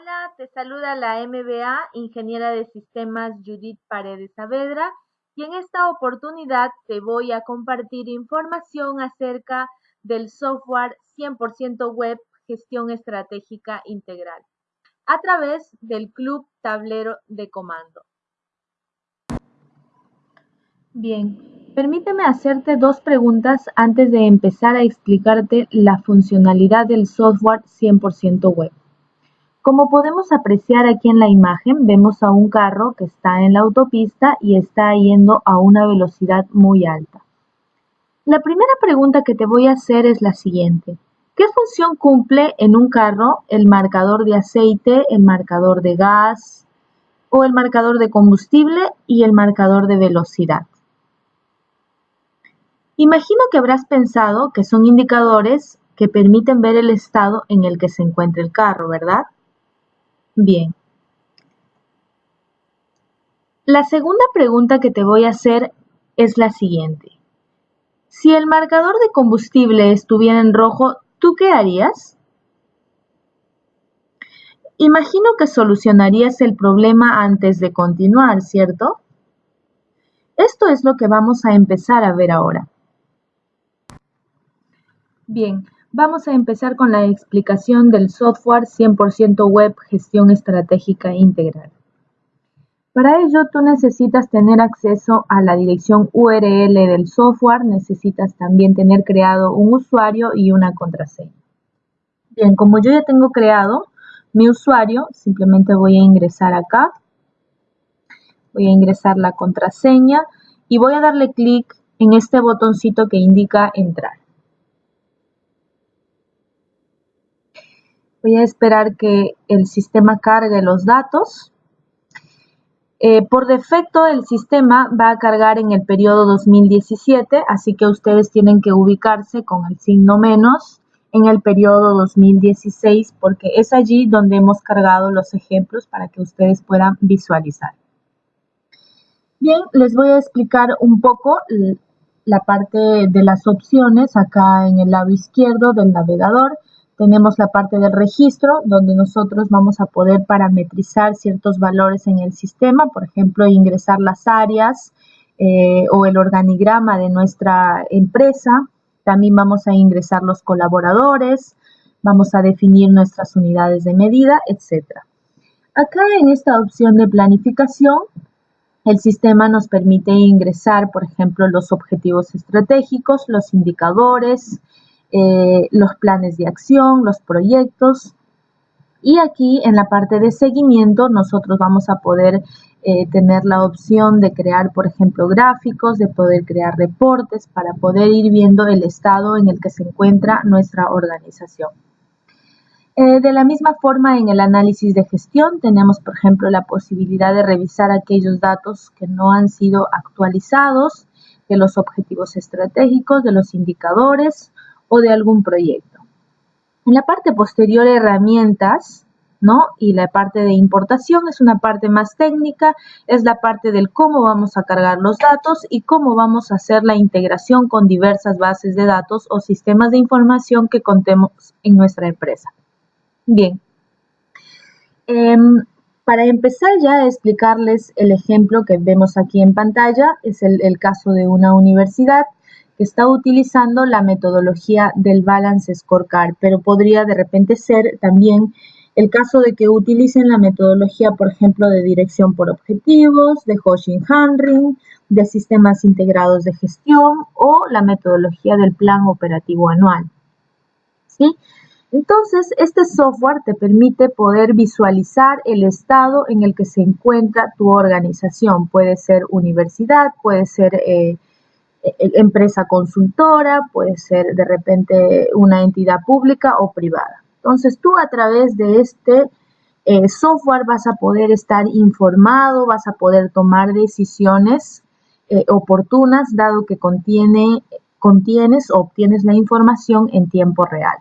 Hola, te saluda la MBA, ingeniera de sistemas Judith Paredes Saavedra, y en esta oportunidad te voy a compartir información acerca del software 100% web gestión estratégica integral a través del Club Tablero de Comando. Bien, permíteme hacerte dos preguntas antes de empezar a explicarte la funcionalidad del software 100% web. Como podemos apreciar aquí en la imagen, vemos a un carro que está en la autopista y está yendo a una velocidad muy alta. La primera pregunta que te voy a hacer es la siguiente. ¿Qué función cumple en un carro el marcador de aceite, el marcador de gas o el marcador de combustible y el marcador de velocidad? Imagino que habrás pensado que son indicadores que permiten ver el estado en el que se encuentra el carro, ¿verdad? Bien. La segunda pregunta que te voy a hacer es la siguiente. Si el marcador de combustible estuviera en rojo, ¿tú qué harías? Imagino que solucionarías el problema antes de continuar, ¿cierto? Esto es lo que vamos a empezar a ver ahora. Bien, Vamos a empezar con la explicación del software 100% web gestión estratégica integral. Para ello, tú necesitas tener acceso a la dirección URL del software, necesitas también tener creado un usuario y una contraseña. Bien, como yo ya tengo creado mi usuario, simplemente voy a ingresar acá, voy a ingresar la contraseña y voy a darle clic en este botoncito que indica entrar. Voy a esperar que el sistema cargue los datos. Eh, por defecto el sistema va a cargar en el periodo 2017, así que ustedes tienen que ubicarse con el signo menos en el periodo 2016 porque es allí donde hemos cargado los ejemplos para que ustedes puedan visualizar. Bien, les voy a explicar un poco la parte de las opciones acá en el lado izquierdo del navegador. Tenemos la parte del registro, donde nosotros vamos a poder parametrizar ciertos valores en el sistema, por ejemplo, ingresar las áreas eh, o el organigrama de nuestra empresa. También vamos a ingresar los colaboradores, vamos a definir nuestras unidades de medida, etc. Acá en esta opción de planificación, el sistema nos permite ingresar, por ejemplo, los objetivos estratégicos, los indicadores, eh, los planes de acción, los proyectos. Y aquí en la parte de seguimiento nosotros vamos a poder eh, tener la opción de crear, por ejemplo, gráficos, de poder crear reportes para poder ir viendo el estado en el que se encuentra nuestra organización. Eh, de la misma forma, en el análisis de gestión tenemos, por ejemplo, la posibilidad de revisar aquellos datos que no han sido actualizados, de los objetivos estratégicos, de los indicadores o de algún proyecto. En la parte posterior, herramientas, ¿no? Y la parte de importación es una parte más técnica, es la parte del cómo vamos a cargar los datos y cómo vamos a hacer la integración con diversas bases de datos o sistemas de información que contemos en nuestra empresa. Bien. Em, para empezar ya a explicarles el ejemplo que vemos aquí en pantalla, es el caso de una universidad está utilizando la metodología del Balance Scorecard, pero podría de repente ser también el caso de que utilicen la metodología, por ejemplo, de dirección por objetivos, de Hoshin Hanring, de sistemas integrados de gestión o la metodología del plan operativo anual. ¿Sí? Entonces, este software te permite poder visualizar el estado en el que se encuentra tu organización. Puede ser universidad, puede ser eh, empresa consultora, puede ser de repente una entidad pública o privada. Entonces tú a través de este eh, software vas a poder estar informado, vas a poder tomar decisiones eh, oportunas dado que contiene, contienes o obtienes la información en tiempo real.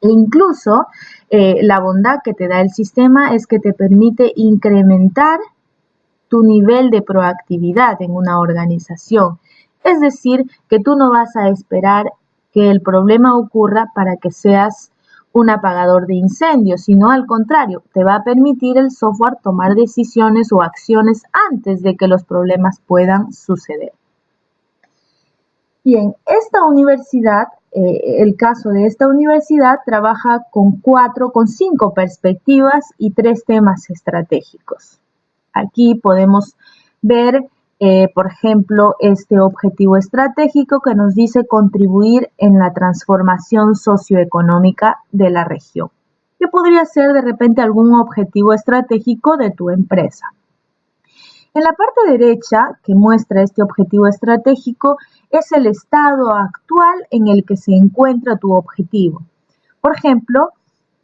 E incluso eh, la bondad que te da el sistema es que te permite incrementar tu nivel de proactividad en una organización. Es decir, que tú no vas a esperar que el problema ocurra para que seas un apagador de incendios, sino al contrario, te va a permitir el software tomar decisiones o acciones antes de que los problemas puedan suceder. Bien, esta universidad, eh, el caso de esta universidad, trabaja con cuatro, con cinco perspectivas y tres temas estratégicos. Aquí podemos ver eh, por ejemplo, este objetivo estratégico que nos dice contribuir en la transformación socioeconómica de la región, que podría ser de repente algún objetivo estratégico de tu empresa. En la parte derecha, que muestra este objetivo estratégico, es el estado actual en el que se encuentra tu objetivo. Por ejemplo,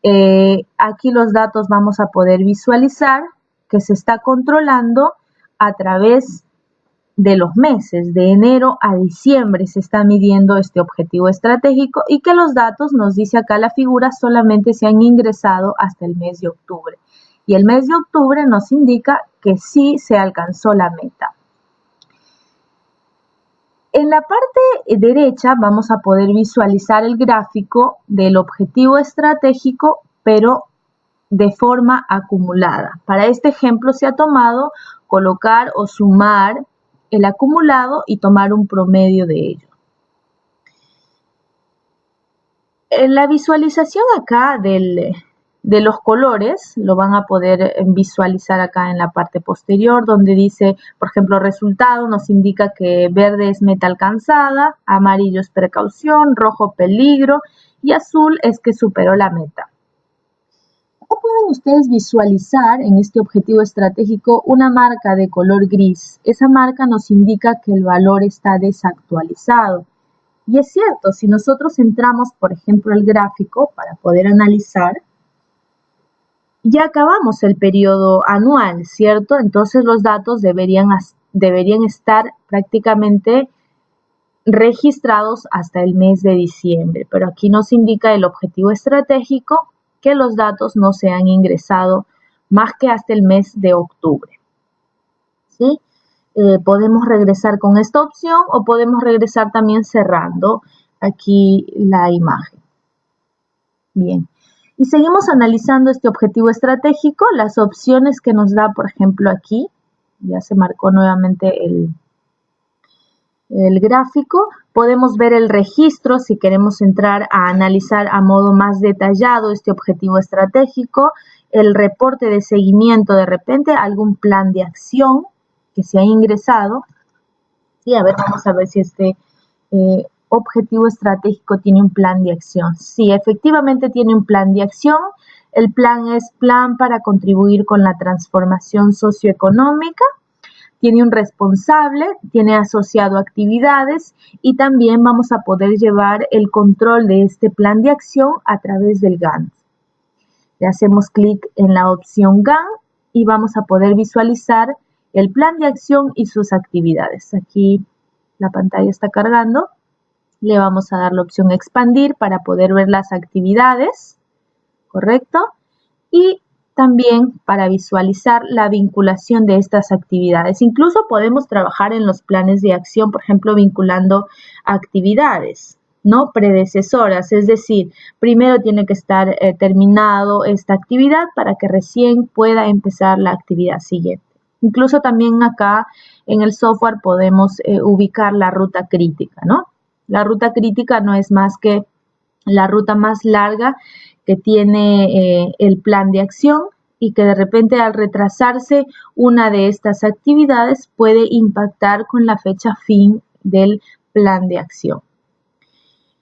eh, aquí los datos vamos a poder visualizar que se está controlando a través de los meses de enero a diciembre se está midiendo este objetivo estratégico y que los datos, nos dice acá la figura, solamente se han ingresado hasta el mes de octubre. Y el mes de octubre nos indica que sí se alcanzó la meta. En la parte derecha vamos a poder visualizar el gráfico del objetivo estratégico, pero de forma acumulada. Para este ejemplo se ha tomado colocar o sumar el acumulado y tomar un promedio de ello. En la visualización acá de los colores, lo van a poder visualizar acá en la parte posterior, donde dice, por ejemplo, resultado nos indica que verde es meta alcanzada, amarillo es precaución, rojo peligro y azul es que superó la meta pueden ustedes visualizar en este objetivo estratégico una marca de color gris. Esa marca nos indica que el valor está desactualizado. Y es cierto, si nosotros entramos, por ejemplo, el gráfico para poder analizar, ya acabamos el periodo anual, ¿cierto? Entonces los datos deberían, deberían estar prácticamente registrados hasta el mes de diciembre, pero aquí nos indica el objetivo estratégico que los datos no se han ingresado más que hasta el mes de octubre. ¿Sí? Eh, podemos regresar con esta opción o podemos regresar también cerrando aquí la imagen. Bien, y seguimos analizando este objetivo estratégico, las opciones que nos da, por ejemplo, aquí, ya se marcó nuevamente el, el gráfico, podemos ver el registro si queremos entrar a analizar a modo más detallado este objetivo estratégico, el reporte de seguimiento de repente, algún plan de acción que se ha ingresado. Sí, a ver, vamos a ver si este eh, objetivo estratégico tiene un plan de acción. Sí, efectivamente tiene un plan de acción. El plan es plan para contribuir con la transformación socioeconómica tiene un responsable, tiene asociado actividades y también vamos a poder llevar el control de este plan de acción a través del Gantt. Le hacemos clic en la opción Gantt y vamos a poder visualizar el plan de acción y sus actividades. Aquí la pantalla está cargando. Le vamos a dar la opción expandir para poder ver las actividades, ¿correcto? Y también para visualizar la vinculación de estas actividades. Incluso podemos trabajar en los planes de acción, por ejemplo, vinculando actividades. ¿no? predecesoras, es decir, primero tiene que estar eh, terminado esta actividad para que recién pueda empezar la actividad siguiente. Incluso también acá en el software podemos eh, ubicar la ruta crítica, ¿no? La ruta crítica no es más que la ruta más larga que tiene eh, el plan de acción y que de repente al retrasarse una de estas actividades puede impactar con la fecha fin del plan de acción.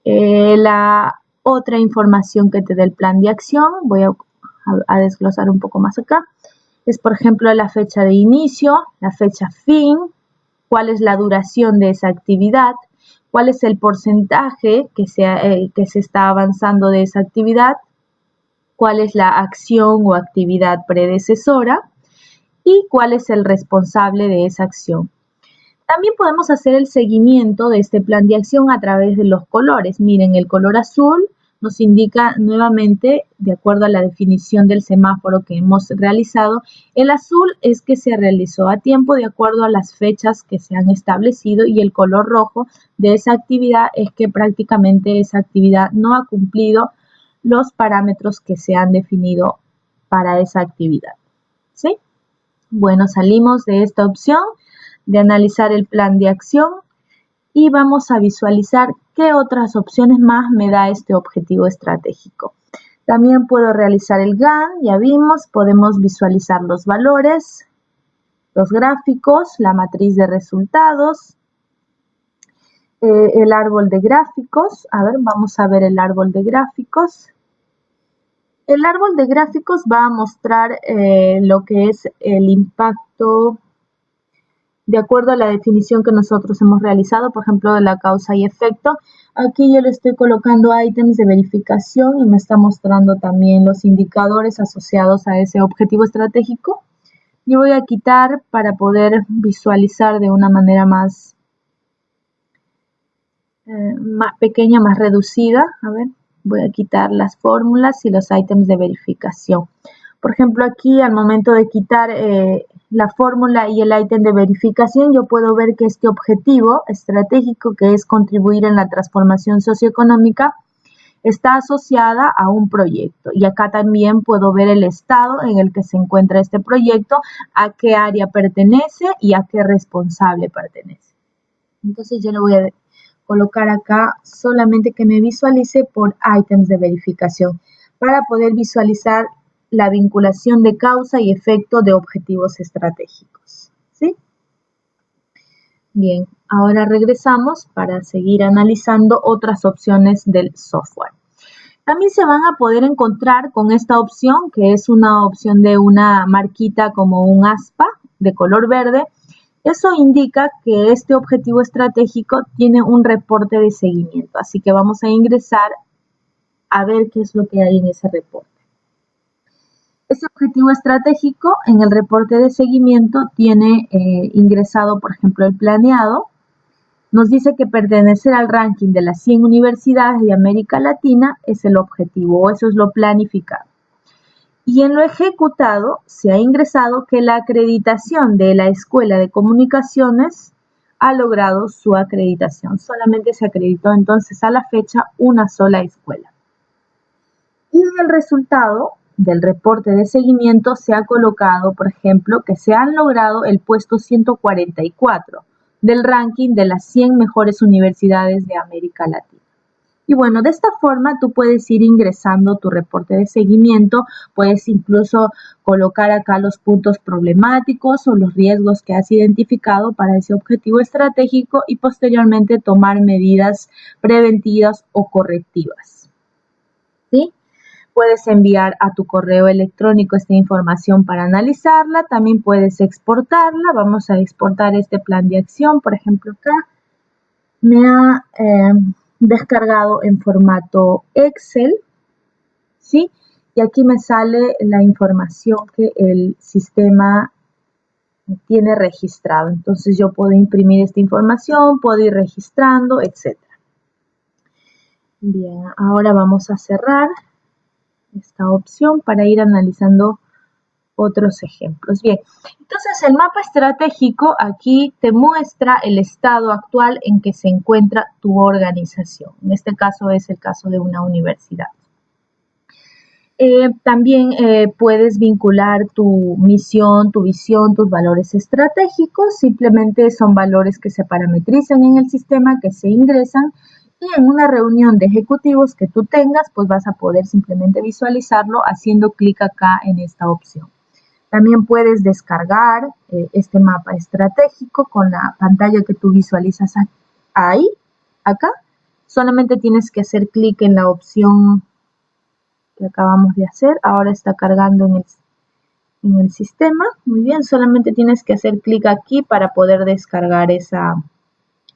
Eh, la otra información que te da el plan de acción, voy a, desglosar un poco más acá, es por ejemplo la fecha de inicio, la fecha fin, cuál es la duración de esa actividad, cuál es el porcentaje que se, eh, que se está avanzando de esa actividad, cuál es la acción o actividad predecesora y cuál es el responsable de esa acción. También podemos hacer el seguimiento de este plan de acción a través de los colores. Miren, el color azul nos indica nuevamente, de acuerdo a la definición del semáforo que hemos realizado, el azul es que se realizó a tiempo de acuerdo a las fechas que se han establecido y el color rojo de esa actividad es que prácticamente esa actividad no ha cumplido los parámetros que se han definido para esa actividad. ¿Sí? Bueno, salimos de esta opción de analizar el plan de acción y vamos a visualizar qué otras opciones más me da este objetivo estratégico. También puedo realizar el GAN, ya vimos, podemos visualizar los valores, los gráficos, la matriz de resultados, eh, el árbol de gráficos. A ver, vamos a ver el árbol de gráficos. El árbol de gráficos va a mostrar eh, lo que es el impacto de acuerdo a la definición que nosotros hemos realizado, por ejemplo, de la causa y efecto. Aquí yo le estoy colocando ítems de verificación y me está mostrando también los indicadores asociados a ese objetivo estratégico. Yo voy a quitar para poder visualizar de una manera más, eh, más pequeña, más reducida. A ver, voy a quitar las fórmulas y los ítems de verificación. Por ejemplo, aquí al momento de quitar eh, la fórmula y el ítem de verificación, yo puedo ver que este objetivo estratégico, que es contribuir en la transformación socioeconómica, está asociada a un proyecto. Y acá también puedo ver el estado en el que se encuentra este proyecto, a qué área pertenece y a qué responsable pertenece. Entonces yo le voy a colocar acá solamente que me visualice por ítems de verificación para poder visualizar la vinculación de causa y efecto de objetivos estratégicos. ¿sí? Bien, ahora regresamos para seguir analizando otras opciones del software. También se van a poder encontrar con esta opción, que es una opción de una marquita como un aspa de color verde. Eso indica que este objetivo estratégico tiene un reporte de seguimiento. Así que vamos a ingresar a ver qué es lo que hay en ese reporte. Ese objetivo estratégico en el reporte de seguimiento tiene eh, ingresado, por ejemplo, el planeado, nos dice que pertenecer al ranking de las 100 universidades de América Latina es el objetivo, o eso es lo planificado. Y en lo ejecutado se ha ingresado que la acreditación de la Escuela de Comunicaciones ha logrado su acreditación. Solamente se acreditó entonces a la fecha una sola escuela. Y en el resultado del reporte de seguimiento se ha colocado, por ejemplo, que se han logrado el puesto 144 del ranking de las 100 mejores universidades de América Latina. Y bueno, de esta forma tú puedes ir ingresando tu reporte de seguimiento, puedes incluso colocar acá los puntos problemáticos o los riesgos que has identificado para ese objetivo estratégico y posteriormente tomar medidas preventivas o correctivas. ¿Sí? Puedes enviar a tu correo electrónico esta información para analizarla. También puedes exportarla. Vamos a exportar este plan de acción. Por ejemplo, acá me ha eh, descargado en formato Excel. ¿Sí? Y aquí me sale la información que el sistema tiene registrado. Entonces yo puedo imprimir esta información, puedo ir registrando, etc. Bien, ahora vamos a cerrar esta opción para ir analizando otros ejemplos. Bien, entonces el mapa estratégico aquí te muestra el estado actual en que se encuentra tu organización. En este caso es el caso de una universidad. Eh, también eh, puedes vincular tu misión, tu visión, tus valores estratégicos. Simplemente son valores que se parametrizan en el sistema, que se ingresan y en una reunión de ejecutivos que tú tengas, pues vas a poder simplemente visualizarlo haciendo clic acá en esta opción. También puedes descargar eh, este mapa estratégico con la pantalla que tú visualizas ahí, acá. Solamente tienes que hacer clic en la opción que acabamos de hacer. Ahora está cargando en el, sistema. Muy bien, solamente tienes que hacer clic aquí para poder descargar esa,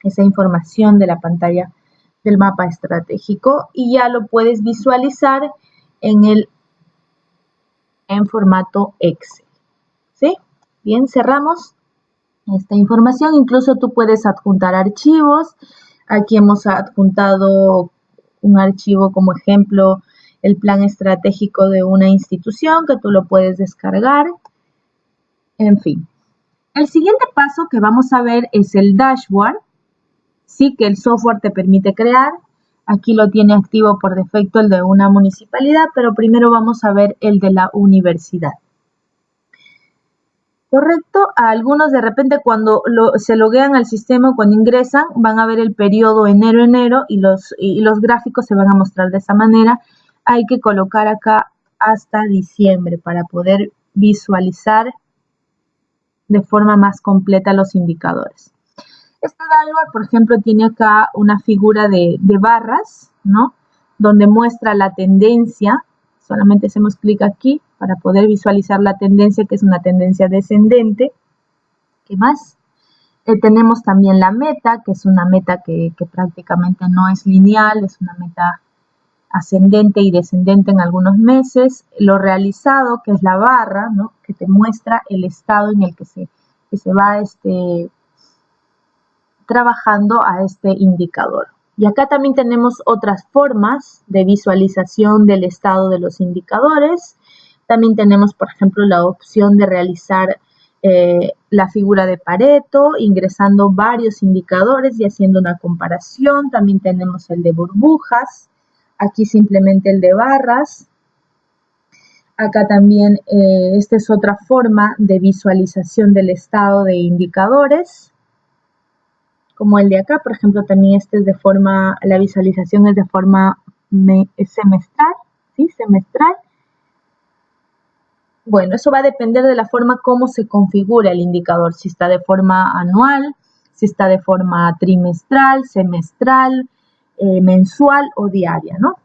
esa información de la pantalla del mapa estratégico y ya lo puedes visualizar en el en formato Excel. Bien, cerramos esta información. Incluso tú puedes adjuntar archivos. Aquí hemos adjuntado un archivo como ejemplo el plan estratégico de una institución que tú lo puedes descargar. En fin. El siguiente paso que vamos a ver es el dashboard sí que el software te permite crear. Aquí lo tiene activo por defecto el de una municipalidad, pero primero vamos a ver el de la universidad. Correcto, a algunos de repente cuando se loguean al sistema, cuando ingresan, van a ver el periodo enero-enero y los, y los gráficos se van a mostrar de esa manera. Hay que colocar acá hasta diciembre para poder visualizar de forma más completa los indicadores. Este dashboard, por ejemplo, tiene acá una figura de, de barras, ¿no? Donde muestra la tendencia. Solamente hacemos clic aquí para poder visualizar la tendencia, que es una tendencia descendente. ¿Qué más? Eh, tenemos también la meta, que es una meta que, prácticamente no es lineal, es una meta ascendente y descendente en algunos meses. Lo realizado, que es la barra, ¿no? que te muestra el estado en el que se, se va este, trabajando a este indicador. Y acá también tenemos otras formas de visualización del estado de los indicadores. También tenemos, por ejemplo, la opción de realizar eh, la figura de Pareto, ingresando varios indicadores y haciendo una comparación. También tenemos el de burbujas, aquí simplemente el de barras. Acá también, eh, esta es otra forma de visualización del estado de indicadores, como el de acá, por ejemplo, también este es de forma, la visualización es de forma semestral, ¿sí? Semestral bueno, eso va a depender de la forma como se configura el indicador, si está de forma anual, si está de forma trimestral, semestral, eh, mensual o diaria, ¿no?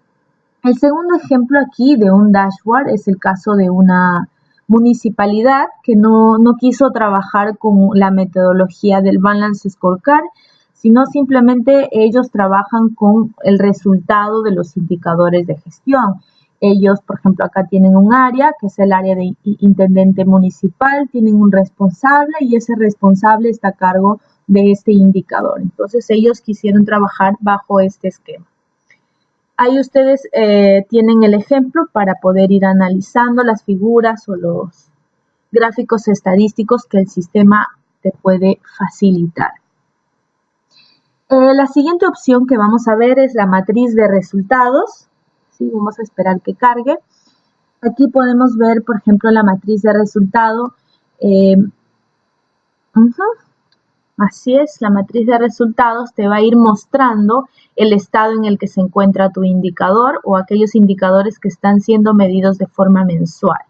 El segundo ejemplo aquí de un dashboard es el caso de una municipalidad que no, no quiso trabajar con la metodología del Balance Scorecard, sino simplemente ellos trabajan con el resultado de los indicadores de gestión. Ellos, por ejemplo, acá tienen un área, que es el área de intendente municipal, tienen un responsable y ese responsable está a cargo de este indicador. Entonces, ellos quisieron trabajar bajo este esquema. Ahí ustedes eh, tienen el ejemplo para poder ir analizando las figuras o los gráficos estadísticos que el sistema te puede facilitar. Eh, la siguiente opción que vamos a ver es la matriz de resultados. Vamos a esperar que cargue. Aquí podemos ver, por ejemplo, la matriz de resultado. Eh, Así es, la matriz de resultados te va a ir mostrando el estado en el que se encuentra tu indicador o aquellos indicadores que están siendo medidos de forma mensual.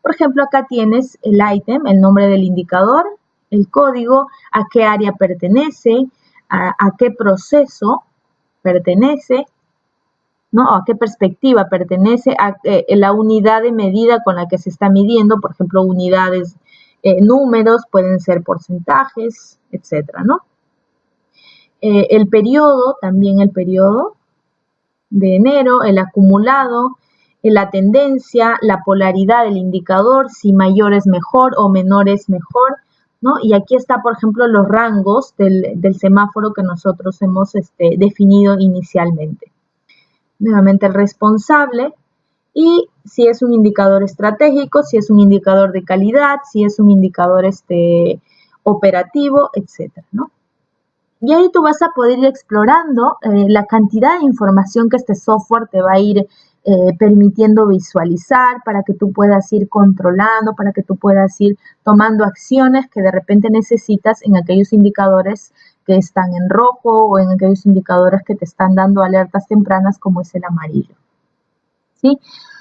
Por ejemplo, acá tienes el ítem, el nombre del indicador, el código, a qué área pertenece, a qué proceso pertenece, ¿no? ¿A qué perspectiva pertenece a eh, la unidad de medida con la que se está midiendo? Por ejemplo, unidades, eh, números, pueden ser porcentajes, etcétera, ¿no? Eh, el periodo, también el periodo de enero, el acumulado, la tendencia, la polaridad del indicador, si mayor es mejor o menor es mejor, ¿no? Y aquí está, por ejemplo, los rangos del, semáforo que nosotros hemos este, definido inicialmente nuevamente el responsable, y si es un indicador estratégico, si es un indicador de calidad, si es un indicador este, operativo, etcétera, ¿no? Y ahí tú vas a poder ir explorando eh, la cantidad de información que este software te va a ir eh, permitiendo visualizar para que tú puedas ir controlando, para que tú puedas ir tomando acciones que de repente necesitas en aquellos indicadores que están en rojo o en aquellos indicadores que te están dando alertas tempranas como es el amarillo.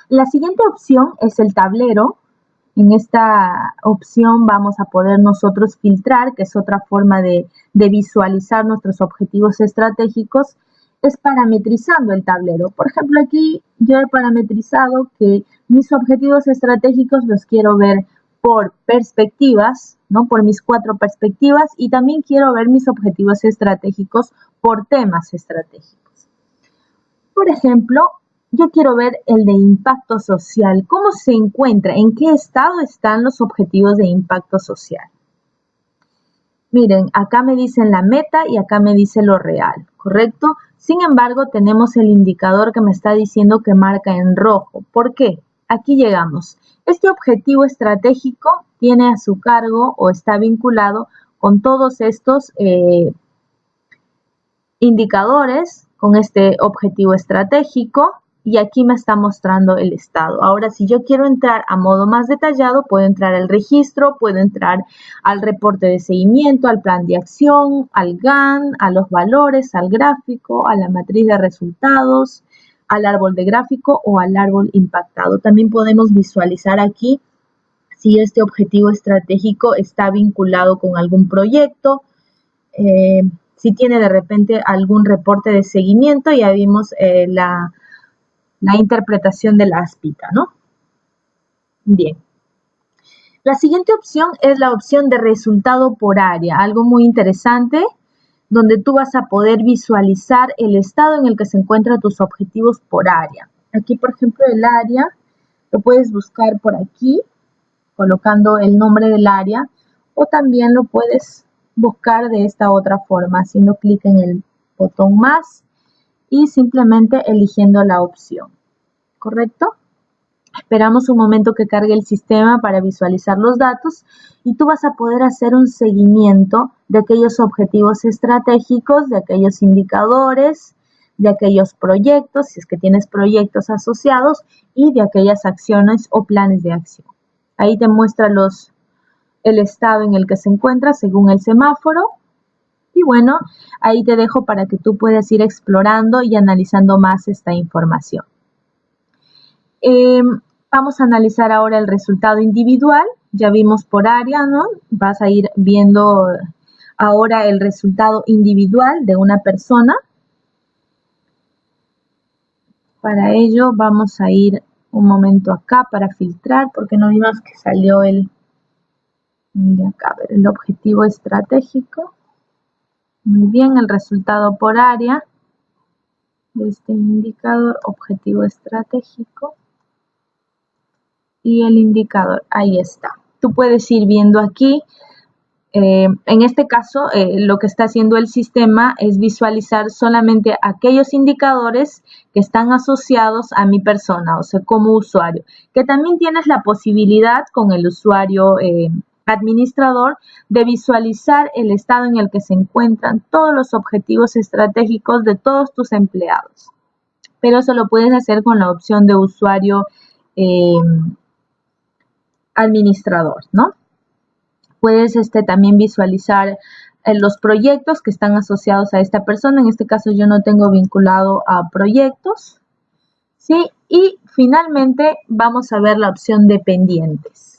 La siguiente opción es el tablero. En esta opción vamos a poder nosotros filtrar, que es otra forma de, de visualizar nuestros objetivos estratégicos, es parametrizando el tablero. Por ejemplo, aquí yo he parametrizado que mis objetivos estratégicos los quiero ver por perspectivas, ¿no? Por mis cuatro perspectivas y también quiero ver mis objetivos estratégicos por temas estratégicos. Por ejemplo, yo quiero ver el de impacto social. ¿Cómo se encuentra? ¿En qué estado están los objetivos de impacto social? Miren, acá me dicen la meta y acá me dice lo real, ¿correcto? Sin embargo, tenemos el indicador que me está diciendo que marca en rojo. ¿Por qué? Aquí llegamos. Este objetivo estratégico tiene a su cargo o está vinculado con todos estos eh, indicadores con este objetivo estratégico y aquí me está mostrando el estado. Ahora, si yo quiero entrar a modo más detallado, puedo entrar al registro, puedo entrar al reporte de seguimiento, al plan de acción, al GAN, a los valores, al gráfico, a la matriz de resultados, al árbol de gráfico o al árbol impactado. También podemos visualizar aquí si este objetivo estratégico está vinculado con algún proyecto, eh, si tiene de repente algún reporte de seguimiento, ya vimos eh, la, la interpretación de la aspita, ¿no? Bien. La siguiente opción es la opción de resultado por área, algo muy interesante, donde tú vas a poder visualizar el estado en el que se encuentran tus objetivos por área. Aquí, por ejemplo, el área, lo puedes buscar por aquí, colocando el nombre del área, o también lo puedes buscar de esta otra forma, haciendo clic en el botón más y simplemente eligiendo la opción. ¿Correcto? Esperamos un momento que cargue el sistema para visualizar los datos y tú vas a poder hacer un seguimiento de aquellos objetivos estratégicos, de aquellos indicadores, de aquellos proyectos, si es que tienes proyectos asociados, y de aquellas acciones o planes de acción. Ahí te muestra los, el estado en el que se encuentra según el semáforo. Y bueno, ahí te dejo para que tú puedas ir explorando y analizando más esta información. Em, vamos a analizar ahora el resultado individual. Ya vimos por área, ¿no? Vas a ir viendo ahora el resultado individual de una persona. Para ello vamos a ir un momento acá para filtrar porque no vimos que salió el el objetivo estratégico. Muy bien, el resultado por área. De este indicador objetivo estratégico. Y el indicador, ahí está. Tú puedes ir viendo aquí eh, en este caso, eh, lo que está haciendo el sistema es visualizar solamente aquellos indicadores que están asociados a mi persona, o sea, como usuario, que también tienes la posibilidad con el usuario eh, administrador de visualizar el estado en el que se encuentran todos los objetivos estratégicos de todos tus empleados. Pero eso lo puedes hacer con la opción de usuario administrador, ¿no? Puedes este, también visualizar eh, los proyectos que están asociados a esta persona. En este caso yo no tengo vinculado a proyectos. ¿sí? Y finalmente vamos a ver la opción de pendientes.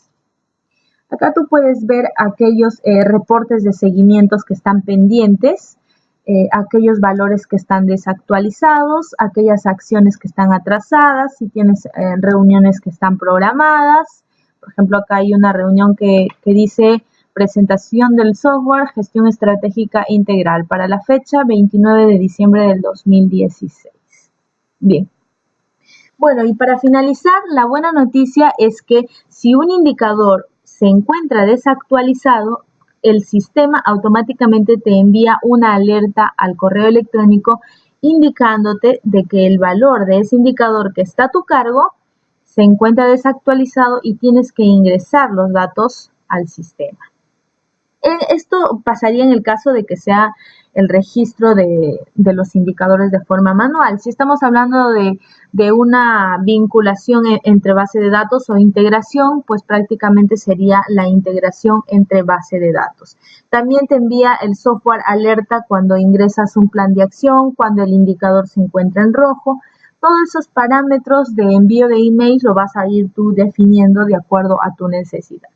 Acá tú puedes ver aquellos eh, reportes de seguimientos que están pendientes, eh, aquellos valores que están desactualizados, aquellas acciones que están atrasadas, si tienes reuniones que están programadas. Por ejemplo, acá hay una reunión que, que dice Presentación del software Gestión Estratégica Integral para la fecha 29 de diciembre del 2016. Bien. Bueno, y para finalizar, la buena noticia es que si un indicador se encuentra desactualizado, el sistema automáticamente te envía una alerta al correo electrónico indicándote de que el valor de ese indicador que está a tu cargo se encuentra desactualizado y tienes que ingresar los datos al sistema. Eh, esto pasaría en el caso de que sea el registro de, los indicadores de forma manual. Si estamos hablando de, una vinculación e, entre base de datos o integración, pues prácticamente sería la integración entre base de datos. También te envía el software alerta cuando ingresas un plan de acción, cuando el indicador se encuentra en rojo. Todos esos parámetros de envío de email lo vas a ir tú definiendo de acuerdo a tu necesidad.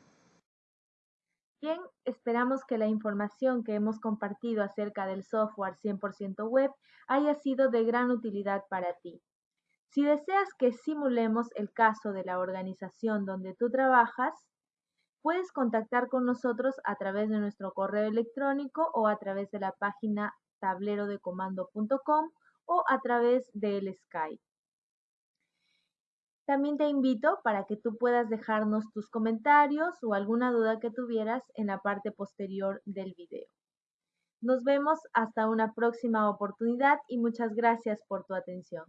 Esperamos que la información que hemos compartido acerca del software 100% web haya sido de gran utilidad para ti. Si deseas que simulemos el caso de la organización donde tú trabajas, puedes contactar con nosotros a través de nuestro correo electrónico o a través de la página tablerodecomando.com o a través del Skype. También te invito para que tú puedas dejarnos tus comentarios o alguna duda que tuvieras en la parte posterior del video. Nos vemos hasta una próxima oportunidad y muchas gracias por tu atención.